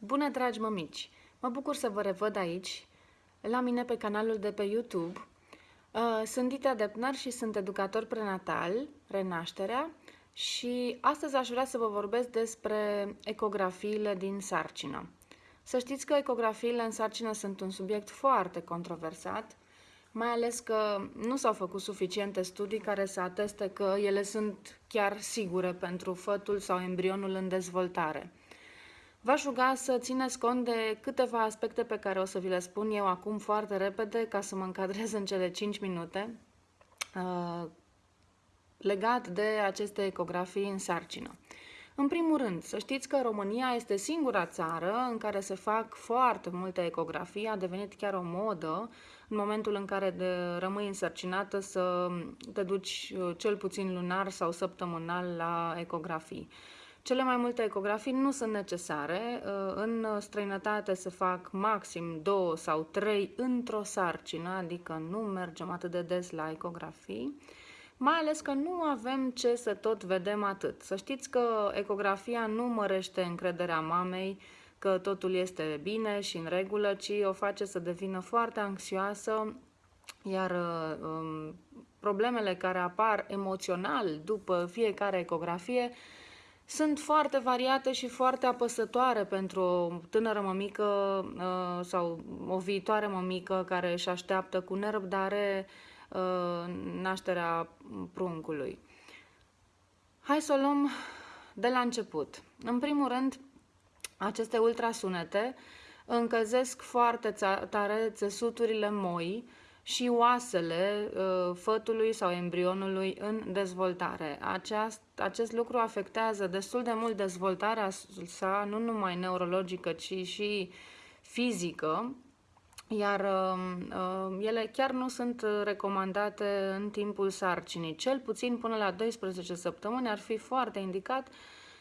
Bună, dragi mămici! Mă bucur să vă revăd aici, la mine pe canalul de pe YouTube. Uh, sunt Dita Depner și sunt educator prenatal, Renașterea, și astăzi aș vrea să vă vorbesc despre ecografiile din sarcină. Să știți că ecografiile în sarcină sunt un subiect foarte controversat, mai ales că nu s-au făcut suficiente studii care să ateste că ele sunt chiar sigure pentru fătul sau embrionul în dezvoltare. V-aș ruga să țineți cont de câteva aspecte pe care o să vi le spun eu acum foarte repede ca să mă încadrez în cele 5 minute uh, legat de aceste ecografii în sarcină. În primul rând, să știți că România este singura țară în care se fac foarte multe ecografii, a devenit chiar o modă în momentul în care de, rămâi însărcinată să te duci uh, cel puțin lunar sau săptămânal la ecografii. Cele mai multe ecografii nu sunt necesare. Uh, în străinătate se fac maxim două sau trei într-o sarcină, adică nu mergem atât de des la ecografii. Mai ales că nu avem ce să tot vedem atât. Să știți că ecografia nu mărește încrederea mamei că totul este bine și în regulă, ci o face să devină foarte anxioasă, iar uh, um, problemele care apar emoțional după fiecare ecografie sunt foarte variate și foarte apăsătoare pentru o tânără mămică uh, sau o viitoare mămică care își așteaptă cu nerăbdare uh, nașterea pruncului. Hai să o luăm de la început. În primul rând, aceste ultrasunete încălzesc foarte tare țesuturile moi și oasele uh, fătului sau embrionului în dezvoltare. Aceast, acest lucru afectează destul de mult dezvoltarea sa, nu numai neurologică, ci și fizică, iar uh, uh, ele chiar nu sunt recomandate în timpul sarcinii. Cel puțin până la 12 săptămâni ar fi foarte indicat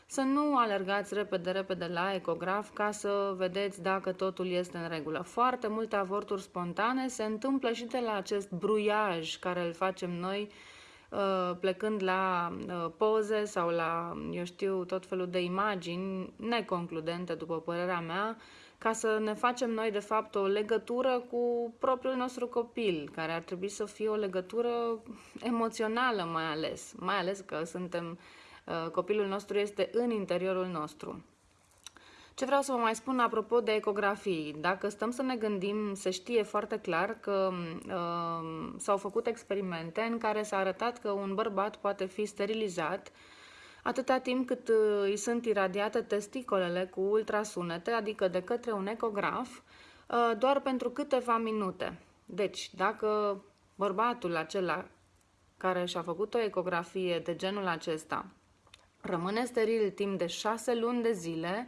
să nu alergați repede, repede la ecograf ca să vedeți dacă totul este în regulă. Foarte multe avorturi spontane se întâmplă și de la acest bruiaj care îl facem noi uh, plecând la uh, poze sau la, eu știu, tot felul de imagini neconcludente, după părerea mea, ca să ne facem noi, de fapt, o legătură cu propriul nostru copil, care ar trebui să fie o legătură emoțională mai ales, mai ales că suntem Uh, copilul nostru este în interiorul nostru. Ce vreau să vă mai spun apropo de ecografii? Dacă stăm să ne gândim, se știe foarte clar că uh, s-au făcut experimente în care s-a arătat că un bărbat poate fi sterilizat atâta timp cât uh, îi sunt iradiate testicolele cu ultrasunete, adică de către un ecograf, uh, doar pentru câteva minute. Deci, dacă bărbatul acela care și-a făcut o ecografie de genul acesta rămâne steril timp de șase luni de zile,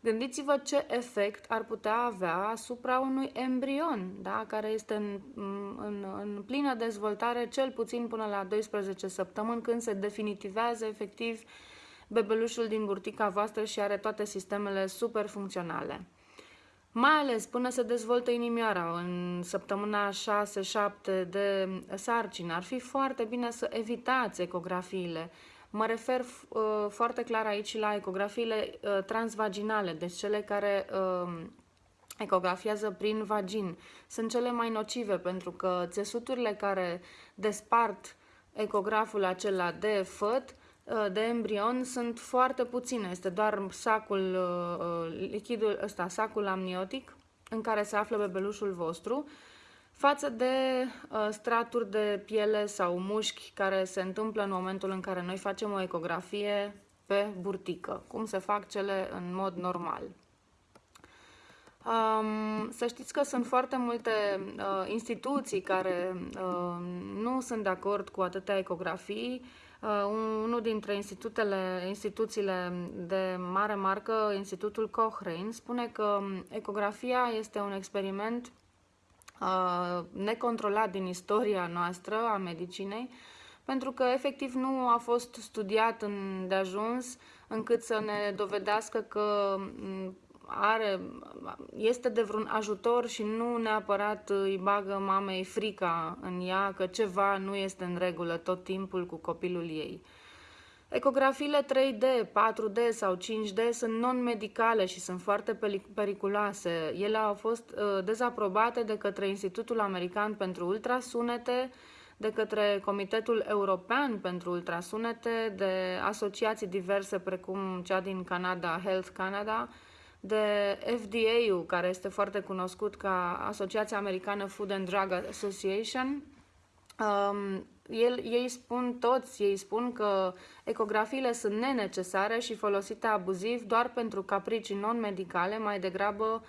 gândiți-vă ce efect ar putea avea asupra unui embrion, da? care este în, în, în plină dezvoltare cel puțin până la 12 săptămâni, când se definitivează efectiv bebelușul din burtica voastră și are toate sistemele super funcționale. Mai ales până se dezvoltă inimioara în săptămâna 6-7 de sarcină, ar fi foarte bine să evitați ecografiile, Mă refer uh, foarte clar aici la ecografiile uh, transvaginale, deci cele care uh, ecografiază prin vagin. Sunt cele mai nocive pentru că țesuturile care despart ecograful acela de făt uh, de embrion sunt foarte puține. Este doar sacul, uh, uh, lichidul ăsta, sacul amniotic în care se află bebelușul vostru față de uh, straturi de piele sau mușchi care se întâmplă în momentul în care noi facem o ecografie pe burtică, cum se fac cele în mod normal. Um, să știți că sunt foarte multe uh, instituții care uh, nu sunt de acord cu atâtea ecografii. Uh, unul dintre institutele, instituțiile de mare marcă, Institutul Cochrane, spune că ecografia este un experiment Uh, necontrolat din istoria noastră a medicinei, pentru că efectiv nu a fost studiat în, de ajuns încât să ne dovedească că mm, are, este de vreun ajutor și nu neapărat îi bagă mamei frica în ea că ceva nu este în regulă tot timpul cu copilul ei. Ecografiile 3D, 4D sau 5D sunt non-medicale și sunt foarte periculoase. Ele au fost uh, dezaprobate de către Institutul American pentru Ultrasunete, de către Comitetul European pentru Ultrasunete, de asociații diverse precum cea din Canada, Health Canada, de FDA-ul, care este foarte cunoscut ca Asociația Americană Food and Drug Association. Um, el, ei spun toți, ei spun că ecografiile sunt nenecesare și folosite abuziv doar pentru capricii non-medicale, mai degrabă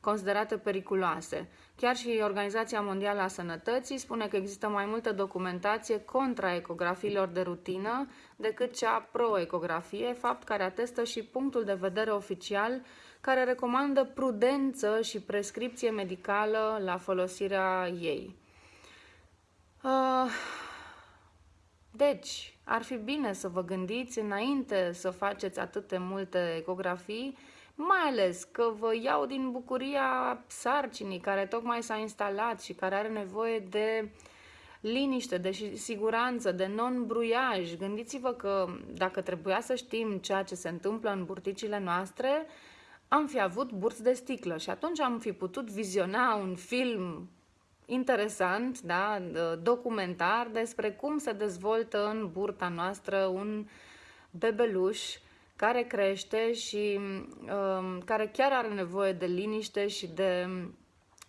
considerate periculoase. Chiar și Organizația Mondială a Sănătății spune că există mai multă documentație contra ecografiilor de rutină decât cea pro-ecografie, fapt care atestă și punctul de vedere oficial care recomandă prudență și prescripție medicală la folosirea ei. Uh, deci, ar fi bine să vă gândiți înainte să faceți atât de multe ecografii, mai ales că vă iau din bucuria sarcinii care tocmai s-a instalat și care are nevoie de liniște, de siguranță, de non-bruiaj. Gândiți-vă că dacă trebuia să știm ceea ce se întâmplă în burticile noastre, am fi avut burți de sticlă și atunci am fi putut viziona un film interesant, da, documentar despre cum se dezvoltă în burta noastră un bebeluș care crește și um, care chiar are nevoie de liniște și de,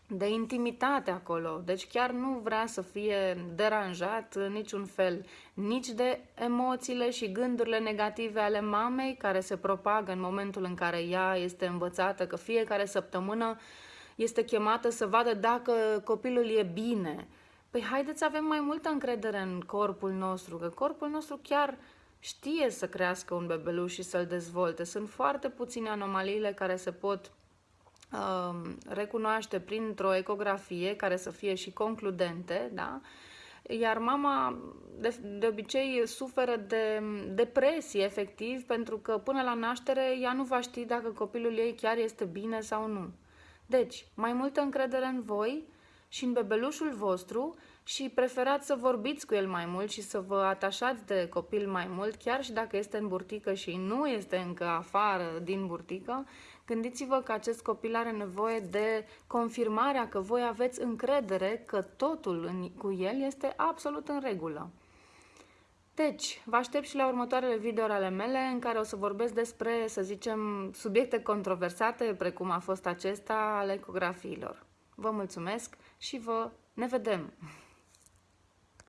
de intimitate acolo. Deci chiar nu vrea să fie deranjat în niciun fel, nici de emoțiile și gândurile negative ale mamei care se propagă în momentul în care ea este învățată că fiecare săptămână este chemată să vadă dacă copilul e bine. Păi haideți să avem mai multă încredere în corpul nostru, că corpul nostru chiar știe să crească un bebeluș și să-l dezvolte. Sunt foarte puține anomaliile care se pot uh, recunoaște printr-o ecografie care să fie și concludente, da? Iar mama de, de obicei suferă de depresie efectiv pentru că până la naștere ea nu va ști dacă copilul ei chiar este bine sau nu. Deci, mai multă încredere în voi și în bebelușul vostru și preferați să vorbiți cu el mai mult și să vă atașați de copil mai mult, chiar și dacă este în burtică și nu este încă afară din burtică, gândiți-vă că acest copil are nevoie de confirmarea că voi aveți încredere că totul în, cu el este absolut în regulă. Deci, vă aștept și la următoarele videouri ale mele în care o să vorbesc despre, să zicem, subiecte controversate, precum a fost acesta al ecografiilor. Vă mulțumesc și vă ne vedem!